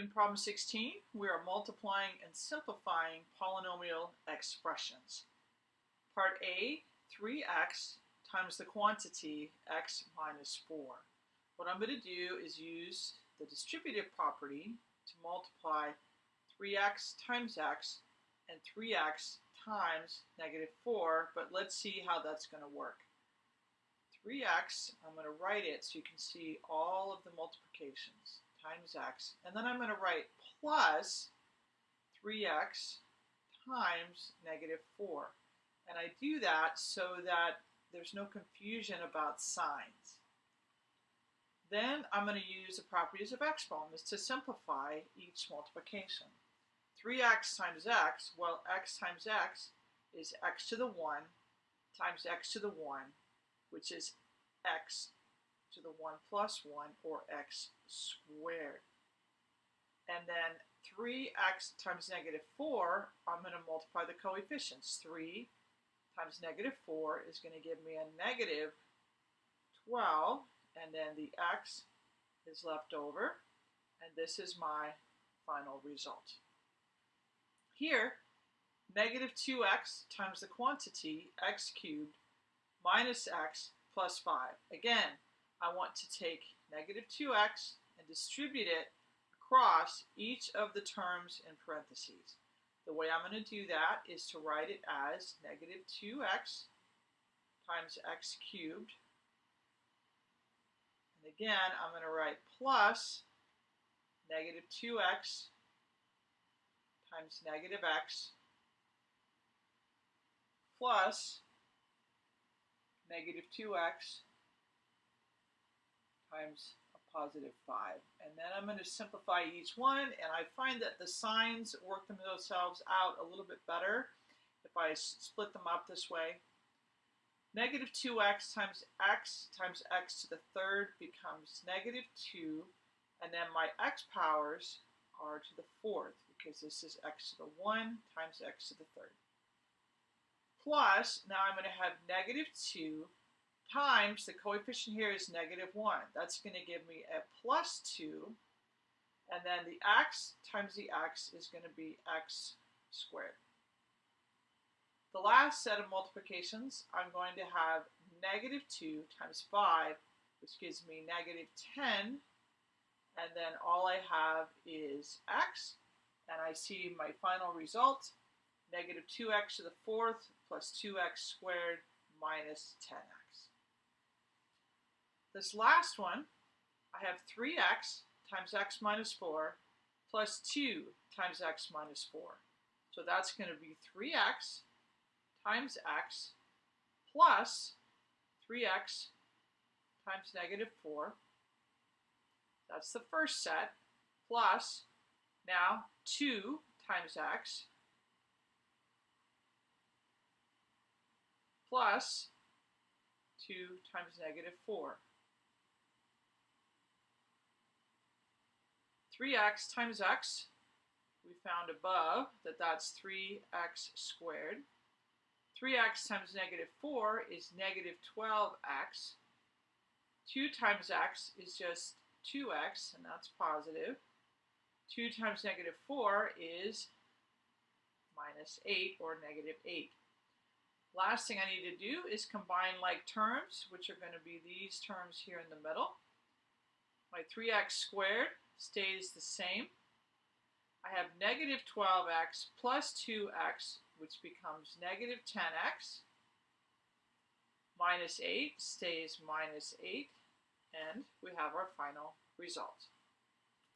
In problem 16, we are multiplying and simplifying polynomial expressions. Part A, 3x times the quantity x minus 4. What I'm going to do is use the distributive property to multiply 3x times x and 3x times negative 4, but let's see how that's going to work. 3x, I'm going to write it so you can see all of the multiplications times x. And then I'm going to write plus 3x times negative 4. And I do that so that there's no confusion about signs. Then I'm going to use the properties of exponents to simplify each multiplication. 3x times x, well, x times x is x to the 1 times x to the 1, which is x to the 1 plus 1, or x squared. And then 3x times negative 4, I'm going to multiply the coefficients. 3 times negative 4 is going to give me a negative 12, and then the x is left over, and this is my final result. Here, negative 2x times the quantity x cubed minus x plus 5. Again, I want to take negative 2x and distribute it across each of the terms in parentheses. The way I'm going to do that is to write it as negative 2x times x cubed. And again, I'm going to write plus negative 2x times negative x plus negative 2x times a positive 5. And then I'm going to simplify each one, and I find that the signs work themselves out a little bit better if I split them up this way. Negative 2x times x times x to the third becomes negative 2, and then my x powers are to the fourth, because this is x to the 1 times x to the third. Plus, now I'm going to have negative 2 times, the coefficient here is negative 1. That's going to give me a plus 2. And then the x times the x is going to be x squared. The last set of multiplications, I'm going to have negative 2 times 5, which gives me negative 10. And then all I have is x. And I see my final result, negative 2x to the fourth plus 2x squared minus 10x. This last one, I have 3x times x minus 4 plus 2 times x minus 4. So that's going to be 3x times x plus 3x times negative 4. That's the first set, plus now 2 times x plus 2 times negative 4. 3x times x, we found above that that's 3x squared. 3x times negative 4 is negative 12x. 2 times x is just 2x, and that's positive. 2 times negative 4 is minus 8, or negative 8. Last thing I need to do is combine like terms, which are going to be these terms here in the middle. My 3x squared stays the same. I have negative 12x plus 2x, which becomes negative 10x. Minus 8 stays minus 8, and we have our final result.